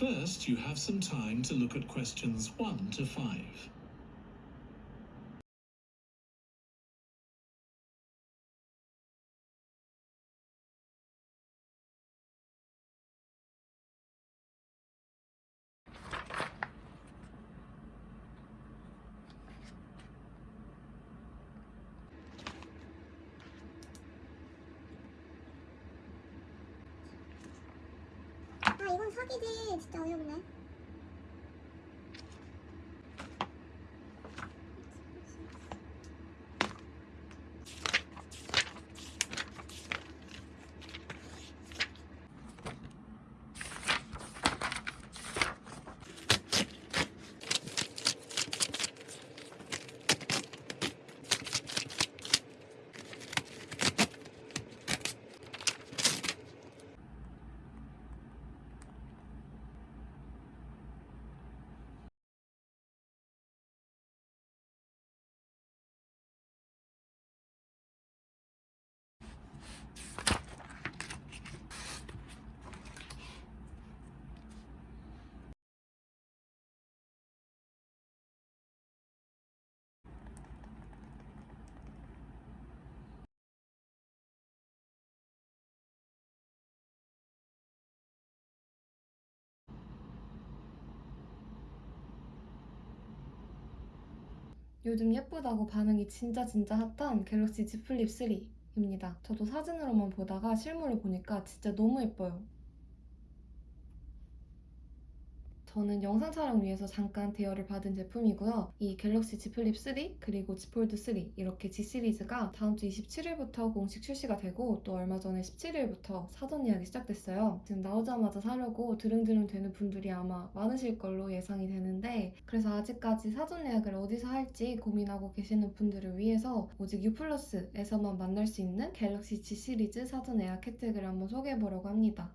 First, you have some time to look at questions 1 to 5. 사기지. 진짜 어이없네 요즘 예쁘다고 반응이 진짜 진짜 핫한 갤럭시 Z 플립 3입니다. 저도 사진으로만 보다가 실물로 보니까 진짜 너무 예뻐요. 저는 영상 촬영 위해서 잠깐 대여를 받은 제품이고요. 이 갤럭시 Z 플립 3 그리고 Z 폴드 3 이렇게 Z 시리즈가 다음 주 27일부터 공식 출시가 되고 또 얼마 전에 17일부터 사전 예약이 시작됐어요. 지금 나오자마자 사려고 드릉드릉 되는 분들이 아마 많으실 걸로 예상이 되는데 그래서 아직까지 사전 예약을 어디서 할지 고민하고 계시는 분들을 위해서 오직 유플러스에서만 만날 수 있는 갤럭시 Z 시리즈 사전 예약 혜택을 한번 소개해보려고 합니다.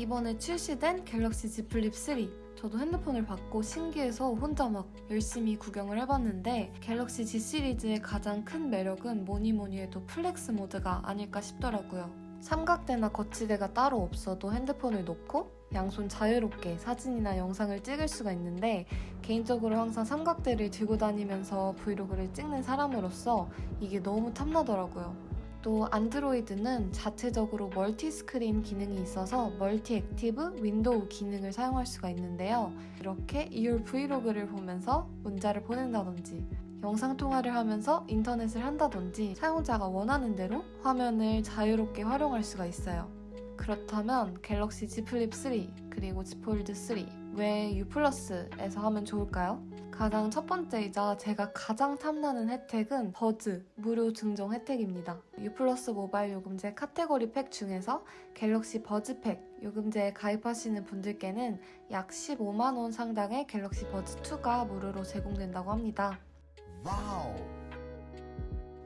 이번에 출시된 갤럭시 Z 플립 3 저도 핸드폰을 받고 신기해서 혼자 막 열심히 구경을 해봤는데 갤럭시 Z 시리즈의 가장 큰 매력은 뭐니 뭐니 해도 flex mode가 아닐까 싶더라고요. 삼각대나 거치대가 따로 없어도 핸드폰을 놓고 양손 자유롭게 사진이나 영상을 찍을 수가 있는데 개인적으로 항상 삼각대를 들고 다니면서 브이로그를 찍는 사람으로서 이게 너무 탐나더라고요. 또 안드로이드는 자체적으로 multi screen 기능이 있어서 multi active window 기능을 사용할 수가 있는데요. 이렇게 이율 브이로그를 보면서 문자를 보낸다든지 영상 통화를 하면서 인터넷을 한다든지 사용자가 원하는 대로 화면을 자유롭게 활용할 수가 있어요. 그렇다면 갤럭시 Z 플립 3 그리고 Z 폴드 3 왜 U 플러스에서 하면 좋을까요? 가장 첫 번째이자 제가 가장 탐나는 혜택은 버즈 무료 증정 혜택입니다. U 플러스 모바일 요금제 카테고리 팩 중에서 갤럭시 버즈 팩 요금제에 가입하시는 분들께는 약 15만원 상당의 갤럭시 버즈 2가 무료로 제공된다고 합니다. wow.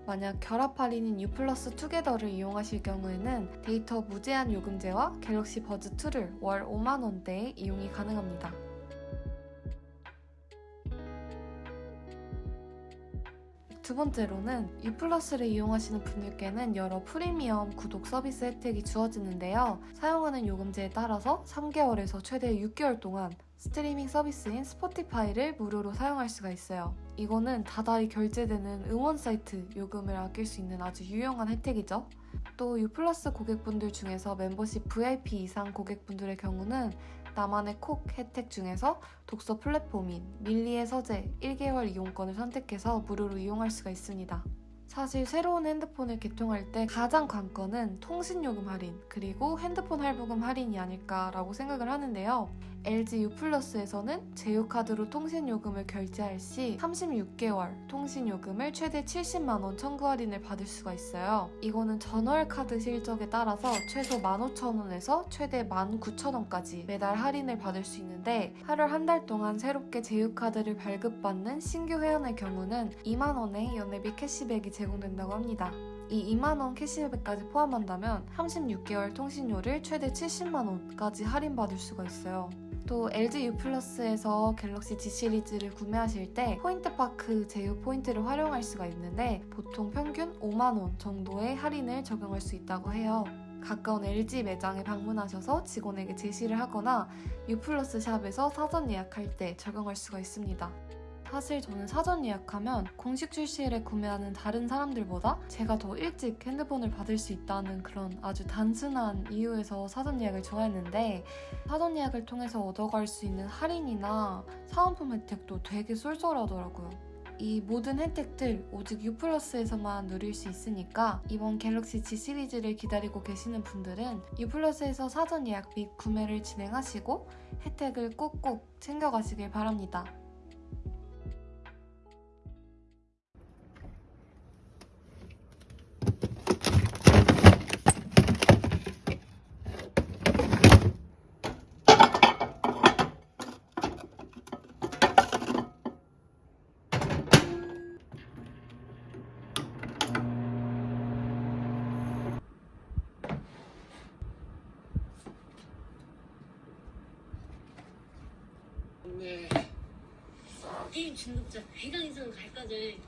만약 결합 할인인 U 플러스 투게더를 이용하실 경우에는 데이터 무제한 요금제와 갤럭시 버즈 2를 월 5만원대에 이용이 가능합니다. 두 번째로는 U 플러스를 이용하시는 분들께는 여러 프리미엄 구독 서비스 혜택이 주어지는데요. 사용하는 요금제에 따라서 3개월에서 최대 6개월 동안 스트리밍 서비스인 스포티파이를 무료로 사용할 수가 있어요. 이거는 다달이 결제되는 음원 사이트 요금을 아낄 수 있는 아주 유용한 혜택이죠. 또 U 플러스 고객분들 중에서 멤버십 VIP 이상 고객분들의 경우는 나만의 콕 혜택 중에서 독서 플랫폼인 밀리의 서재 1개월 이용권을 선택해서 무료로 이용할 수가 있습니다. 사실 새로운 핸드폰을 개통할 때 가장 관건은 통신요금 할인 그리고 핸드폰 할부금 할인이 아닐까라고 생각을 하는데요. LG U 플러스에서는 제휴카드로 통신요금을 결제할 시 36개월 통신요금을 최대 70만원 청구 할인을 받을 수가 있어요. 이거는 전월 카드 실적에 따라서 최소 15,000원에서 최대 19,000원까지 매달 할인을 받을 수 있는데 8월 한 달 동안 새롭게 제휴카드를 발급받는 신규 회원의 경우는 2만원의 연회비 캐시백이 제공된다고 합니다. 이 2만원 캐시백까지 포함한다면 36개월 통신료를 최대 70만원까지 할인받을 수가 있어요. 또 LG U 플러스에서 갤럭시 G 시리즈를 구매하실 때 포인트파크 제휴 포인트를 활용할 수가 있는데 보통 평균 5만원 정도의 할인을 적용할 수 있다고 해요. 가까운 LG 매장에 방문하셔서 직원에게 제시를 하거나 유플러스 샵에서 사전 예약할 때 적용할 수가 있습니다. 사실 저는 사전 예약하면 공식 출시일에 구매하는 다른 사람들보다 제가 더 일찍 핸드폰을 받을 수 있다는 그런 아주 단순한 이유에서 사전 예약을 좋아했는데 사전 예약을 통해서 얻어갈 수 있는 할인이나 사은품 혜택도 되게 쏠쏠하더라고요. 이 모든 혜택들 오직 유플러스에서만 누릴 수 있으니까 이번 갤럭시 G 시리즈를 기다리고 계시는 분들은 유플러스에서 사전 예약 및 구매를 진행하시고 혜택을 꼭꼭 챙겨가시길 바랍니다. 네. 게임 중독자 100강 이상 갈까지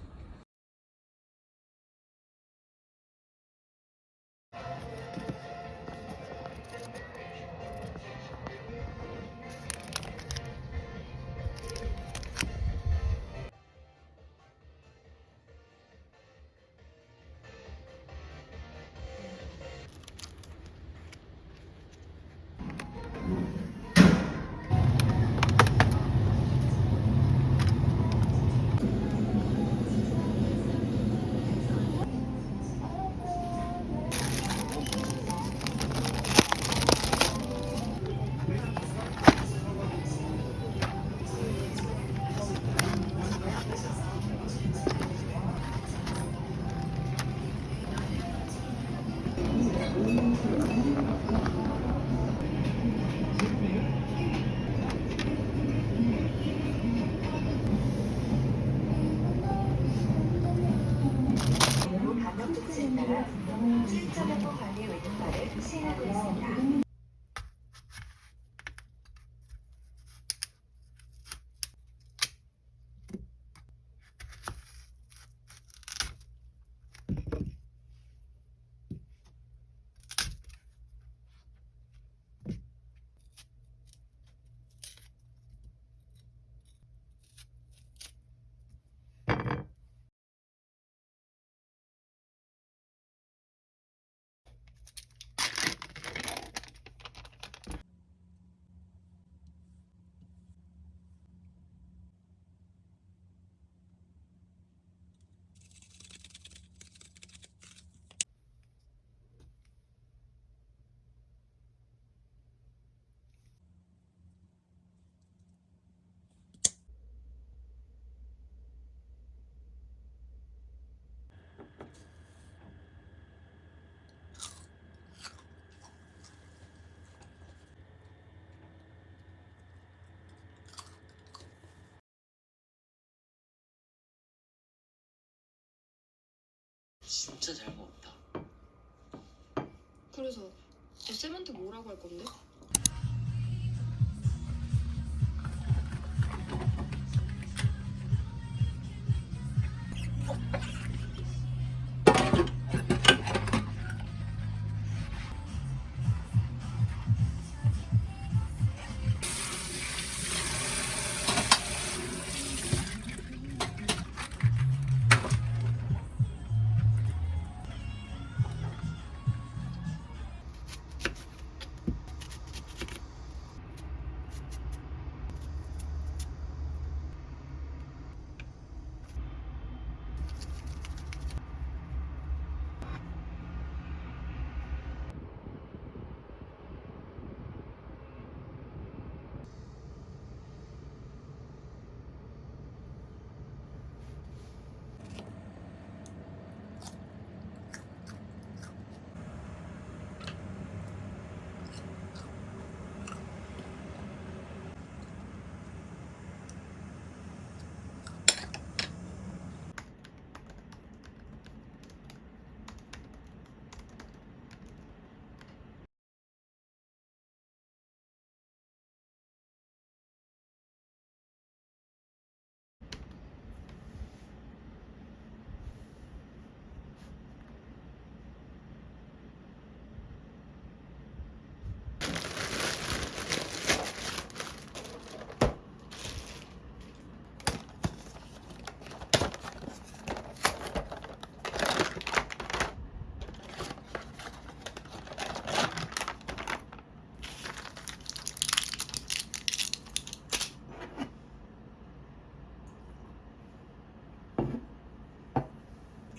진짜 잘 먹었다. 그래서 쌤한테 뭐라고 할 건데?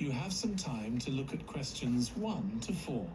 you have some time to look at questions 1 to 4.